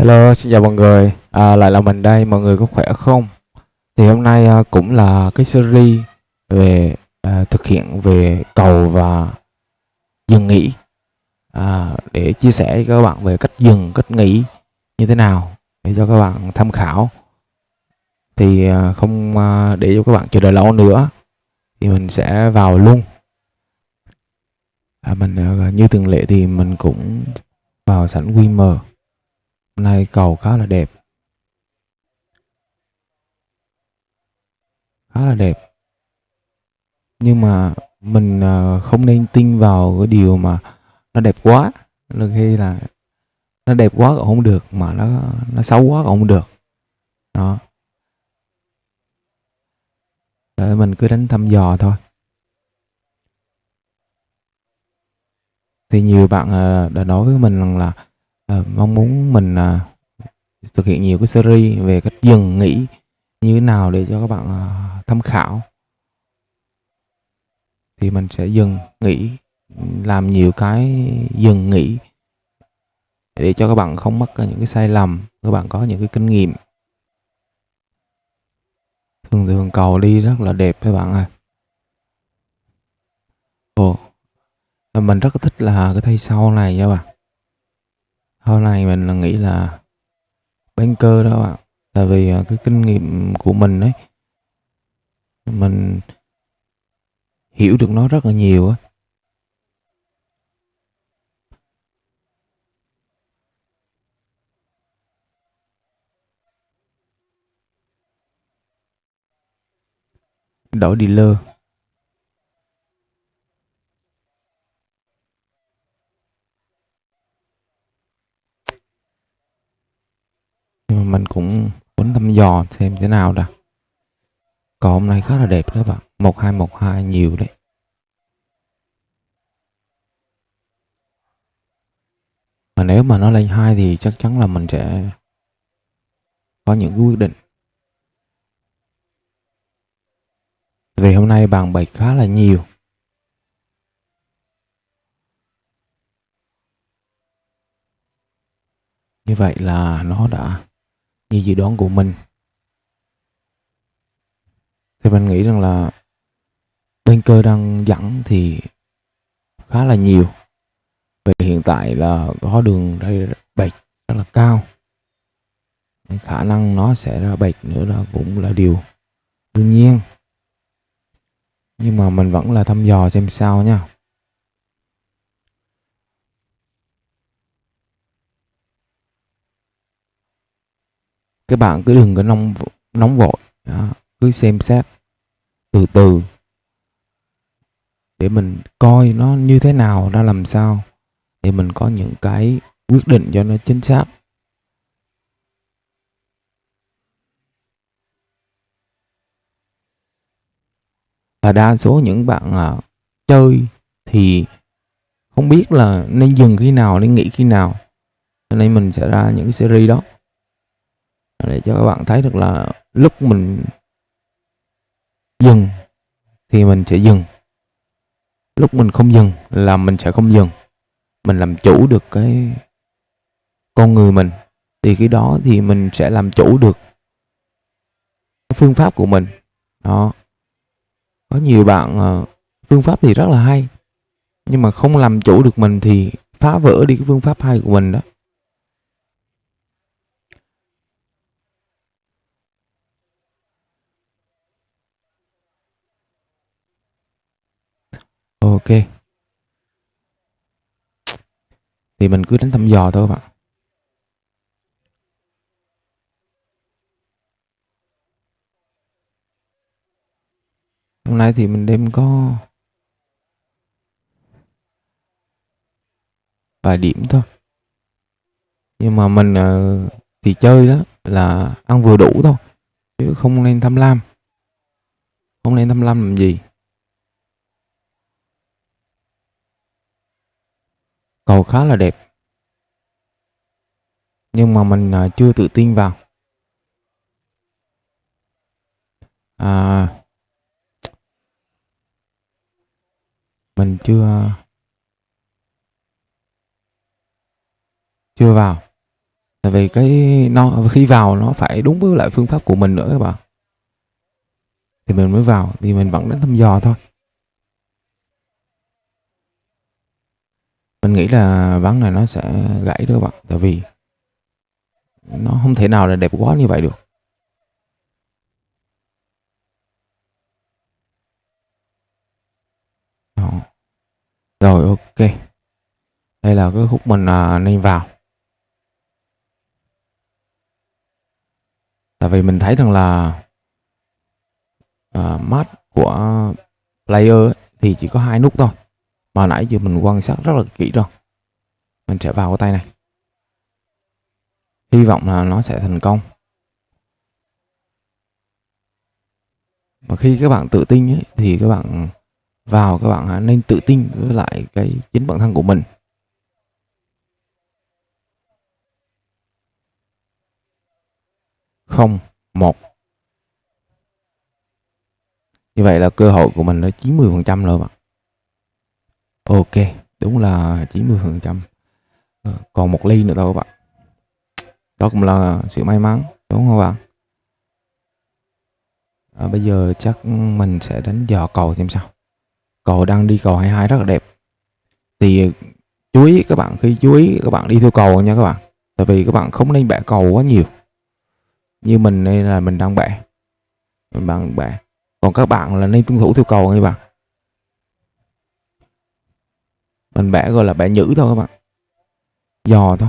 Hello, xin chào mọi người. À, lại là mình đây, mọi người có khỏe không? Thì hôm nay à, cũng là cái series về à, thực hiện về cầu và dừng nghỉ à, để chia sẻ với các bạn về cách dừng, cách nghỉ như thế nào để cho các bạn tham khảo. Thì à, không à, để cho các bạn chờ đợi lâu nữa thì mình sẽ vào luôn. À, mình à, như thường lệ thì mình cũng vào sẵn Winmer Hôm nay cầu khá là đẹp. Khá là đẹp. Nhưng mà mình à, không nên tin vào cái điều mà nó đẹp quá. Đôi khi là nó đẹp quá cũng không được, mà nó nó xấu quá cũng không được. Đó. Để mình cứ đánh thăm dò thôi. Thì nhiều bạn à, đã nói với mình rằng là à, mong muốn mình à, thực hiện nhiều cái series về cách dừng nghỉ như thế nào để cho các bạn à, tham khảo. Thì mình sẽ dừng nghỉ làm nhiều cái dừng nghỉ để cho các bạn không mắc những cái sai lầm các bạn có những cái kinh nghiệm. Thường thường cầu đi rất là đẹp các bạn ơi. Ồ mình rất thích là cái thay sau này nha bạn sau này mình là nghĩ là banker đó bạn. Tại vì à, cái kinh nghiệm của mình ấy, mình hiểu được nó rất là nhiều á. Đổi dealer. Mình cũng muốn thăm dò xem thế nào đã. Còn hôm nay khá là đẹp đó bạn. Một hai một hai nhiều đấy. Mà nếu mà nó lên hai thì chắc chắn là mình sẽ có những quyết định. Vì hôm nay bàn bạch khá là nhiều. Như vậy là nó đã như dự đoán của mình. Thì mình nghĩ rằng là bên cơ đang dẫn thì khá là nhiều. Về hiện tại là có đường đây bạch rất là cao. Khả năng nó sẽ ra bạch nữa là cũng là điều đương nhiên. Nhưng mà mình vẫn là thăm dò xem sao nha. Các bạn cứ đừng có nóng nóng vội đó. cứ xem xét từ từ để mình coi nó như thế nào ra làm sao để mình có những cái quyết định cho nó chính xác. Và đa số những bạn à, chơi thì không biết là nên dừng khi nào nên nghỉ khi nào. Cho nên mình sẽ ra những cái series đó để cho các bạn thấy được là lúc mình dừng thì mình sẽ dừng. Lúc mình không dừng là mình sẽ không dừng. Mình làm chủ được cái con người mình. Thì cái đó thì mình sẽ làm chủ được cái phương pháp của mình. Đó. Có nhiều bạn ờ, phương pháp thì rất là hay, nhưng mà không làm chủ được mình thì phá vỡ đi cái phương pháp hay của mình đó. Ok. Thì mình cứ đánh thăm dò thôi các bạn. Hôm nay thì mình đem có vài điểm thôi. Nhưng mà mình ờ, thì chơi đó là ăn vừa đủ thôi. Chứ không nên tham lam. Không nên tham lam làm gì. Cầu khá là đẹp. Nhưng mà mình à, chưa tự tin vào. À, mình chưa à, chưa vào. Tại vì cái nó khi vào nó phải đúng với lại phương pháp của mình nữa các bạn. Thì mình mới vào thì mình vẫn đến thăm dò thôi. Nghĩ là ván này nó sẽ gãy đó các bạn. Tại vì nó không thể nào là đẹp quá như vậy được. Đó. rồi ok. Đây là cái khúc mình à, nên vào. Tại vì mình thấy rằng là à, mát của player ấy, thì chỉ có hai nút thôi mà nãy giờ mình quan sát rất là kỹ rồi. Mình sẽ vào cái tay này. Hy vọng là nó sẽ thành công. Mà khi các bạn tự tin ấy, thì các bạn vào các bạn nên tự tin với lại cái chính bản thân của mình. Không một. Như vậy là cơ hội của mình là 90 phần trăm rồi bạn ok đúng là 90 phần trăm. Ờ, còn một ly nữa thôi các bạn. Đó cũng là sự may mắn đúng không bạn? À, bây giờ chắc mình sẽ đánh dò cầu xem sao. Cầu đang đi cầu 22 rất là đẹp. Thì chú ý các bạn khi chú ý các bạn đi theo cầu nha các bạn. Tại vì các bạn không nên bẻ cầu quá nhiều. Như mình đây là mình đang bẻ. Mình đang bẻ. Còn các bạn là nên tuân thủ theo cầu nha bạn. Mình bẻ gọi là bẻ nhữ thôi các bạn dò thôi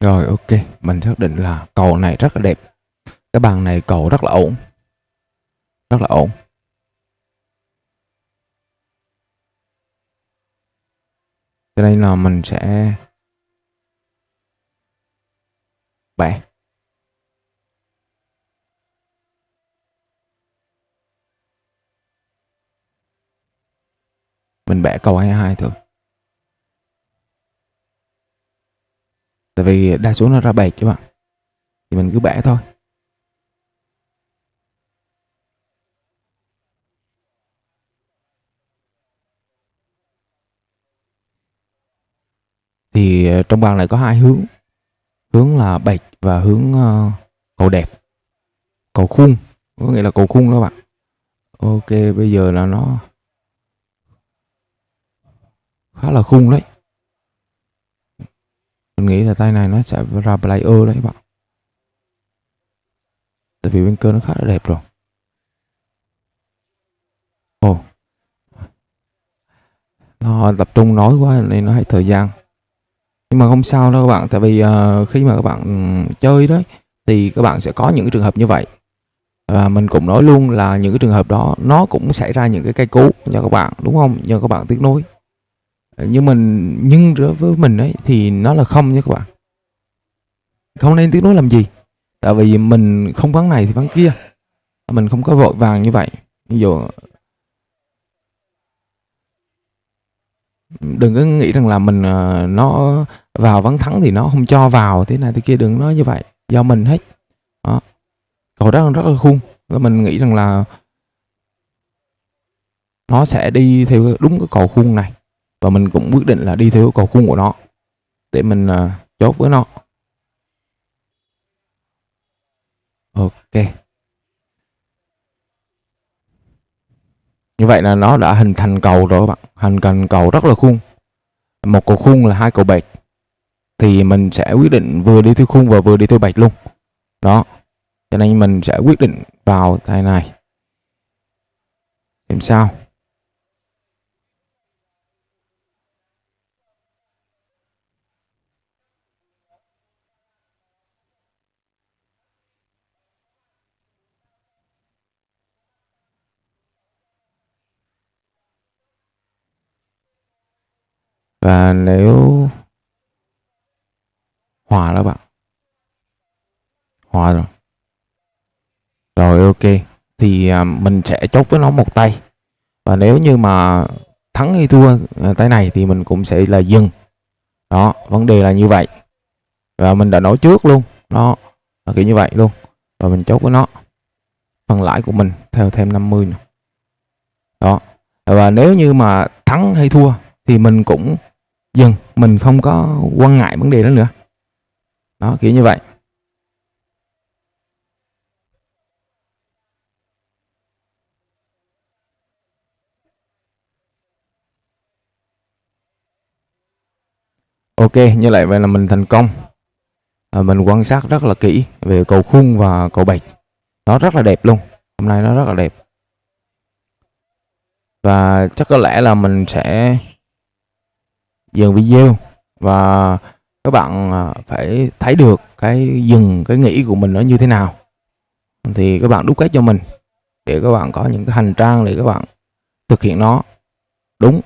Rồi ok, mình xác định là cầu này rất là đẹp. Cái bàn này cầu rất là ổn. Rất là ổn. Cho nên là mình sẽ bẻ. Mình bẻ cầu 22 thôi. tại vì đa số nó ra bẹt chứ bạn thì mình cứ bẻ thôi thì ờ, trong bàn lại có hai hướng. Hướng là bạch và hướng uh, cầu đẹp. Cầu khung có nghĩa là cầu khung đó bạn. Ok bây giờ là nó khá là khung đấy. Mình nghĩ là tay này nó sẽ ra player đấy bạn. Tại vì bên cơ nó khá là đẹp rồi. Ồ. Nó tập trung nói quá nên nó hay thời gian nhưng mà không sao đâu các bạn tại vì uh, khi mà các bạn ừ, chơi đấy thì các bạn sẽ có những trường hợp như vậy. Và mình cũng nói luôn là những cái trường hợp đó nó cũng xảy ra những cái cây cú cho các bạn đúng không? Nhờ các bạn tiếc nối ờ, nhưng mình nhưng với mình ấy thì nó là không nha các bạn. Không nên tiếc nối làm gì tại vì mình không vắng này thì vắng kia. Mình không có vội vàng như vậy. Ví dụ đừng có nghĩ rằng là mình ờ, nó vào vắng thắng thì nó không cho vào thế này thế kia đừng nói như vậy. Do mình hết. Đó. Cầu đó rất là khung và mình nghĩ rằng là nó sẽ đi theo đúng cái cầu khung này. Và mình cũng quyết định là đi theo cầu khung của nó để mình uh, chốt với nó. Ok. Như vậy là nó đã hình thành cầu rồi các bạn. Hình thành cầu rất là khung. Một cầu khung là hai cầu bạch. Thì mình sẽ quyết định vừa đi theo khung và vừa đi theo bạch luôn. Đó. Cho nên mình sẽ quyết định vào tay này. Làm sao. Và nếu hòa đó bạn. Hòa rồi. Rồi, ok. Thì à, mình sẽ chốt với nó một tay. Và nếu như mà thắng hay thua à, tay này thì mình cũng sẽ là dừng. Đó, vấn đề là như vậy. Và mình đã nói trước luôn. Nó là kiểu như vậy luôn. Và mình chốt với nó. Phần lãi của mình theo thêm 50 nữa. đó. Và nếu như mà thắng hay thua thì mình cũng dừng mình không có quan ngại vấn đề đó nữa. Đó kiểu như vậy. Ok như vậy vậy là mình thành công. À, mình quan sát rất là kỹ về cầu khung và cầu bạch. Nó rất là đẹp luôn. Hôm nay nó rất là đẹp. Và chắc có lẽ là mình sẽ dừng video và các bạn à, phải thấy được cái dừng cái nghĩ của mình nó như thế nào. Thì các bạn đúc kết cho mình để các bạn có những cái hành trang để các bạn thực hiện nó. Đúng.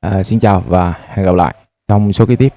À, xin chào và hẹn gặp lại trong số kế tiếp.